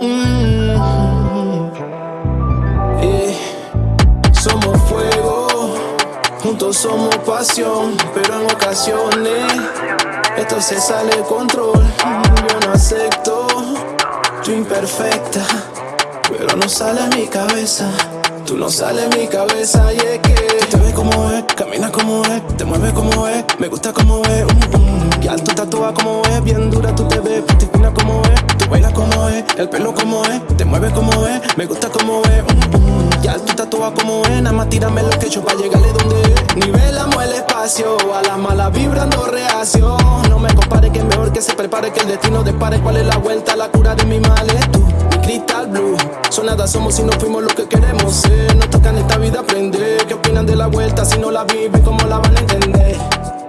Mm. Somos fuego, juntos somos pasión, pero en ocasiones esto se sale de control. Yo no acepto tu imperfecta, pero no sale a mi cabeza. Tú no sales en mi cabeza y te ves como es, caminas como es, te mueves como es, me gusta como es, mm, mm. Y alto tatúa como es, bien dura tú te ves, fina como es, tú bailas como es, el pelo como es, te mueves como es, me gusta como es, mm, Y alto tatúa como es, nada más tírame lo que hecho para llegarle donde es. Nivelamos el espacio, a la mala vibrando reacción. No me compare que es mejor que se prepare que el destino dispare. ¿Cuál es la vuelta, la cura de mi mal? Es tú, Crystal Blue. Son nada somos si no fuimos lo que queremos ser. No tocan esta vida aprender. ¿Qué opinan de la vuelta si no la viven? ¿Cómo la van a entender?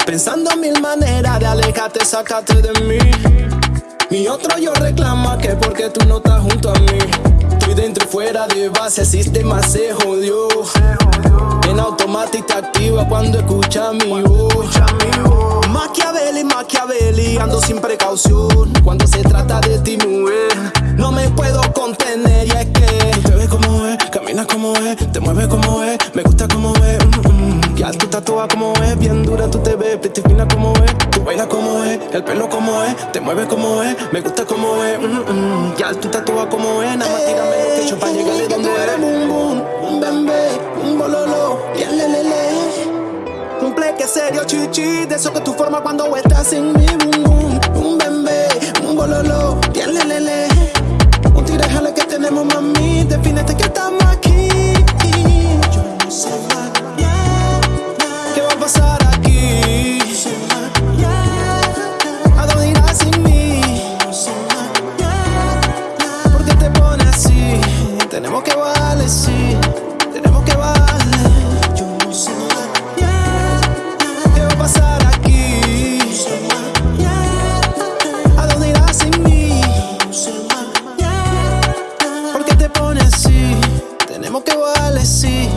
Pensando mil maneras de alejarte, sacarte de mí. Mi otro yo reclama que porque tú no estás junto a mí. Estoy dentro y fuera de base, el sistema se jodió. En automático te activa cuando escucha mi voz. Machiavelli, Machiavelli, ando sin precaución. Cuando se trata de ti, mujer, no me puedo contener. Y es que te ves como es, caminas como es, te mueves como es, mm. Toda como es, bien dura tú te ves, pretty fina como es. Tú bailas como es, el pelo como es, te mueves como es, me gusta como es. Mm, ya tú toda como es, nada más tírame lo que yo para llegarle donde eres. Boom, boom, un bebé, un bololo, bien lelele. Un pleque serio, chichi, de eso que tú formas cuando estás en mi boom, boom. Un bebé, un bololo, bien lelele. Tenemos que bajarle, sí. Tenemos que bajarle. Yo no sé ¿Qué va a pasar aquí? ¿A dónde irás sin mí? ¿Por qué te pones así? Tenemos que bajarle, sí.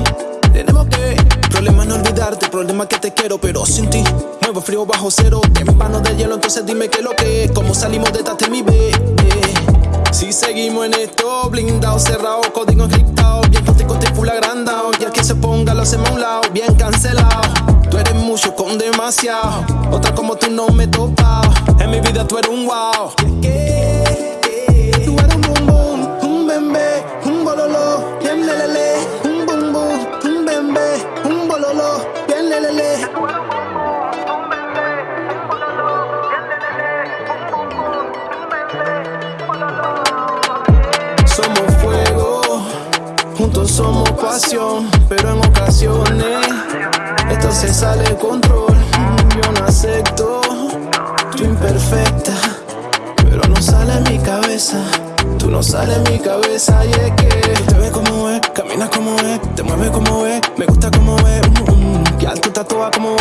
Tenemos que. Problema no olvidarte, problema que te quiero, pero sin ti. Nuevo frío bajo cero. En vano de hielo, entonces dime qué es lo que es. ¿Cómo salimos de esta mi bebé? Si seguimos en esto, blindado, cerrado, código encriptado. Bien fácil, estoy full agrandado. Y al que se ponga lo hacemos a un lado, bien cancelado. Tú eres mucho con demasiado. Otra como tú no me topa. En mi vida tú eres un wow. Somos pasión, pero en ocasiones esto se sale de control. Yo no acepto tu imperfecta, pero no sale en mi cabeza. Tú no sales en mi cabeza y es que te ves como es, caminas como es, te mueves como es, me gusta como es. Mm, mm. Y alto toda como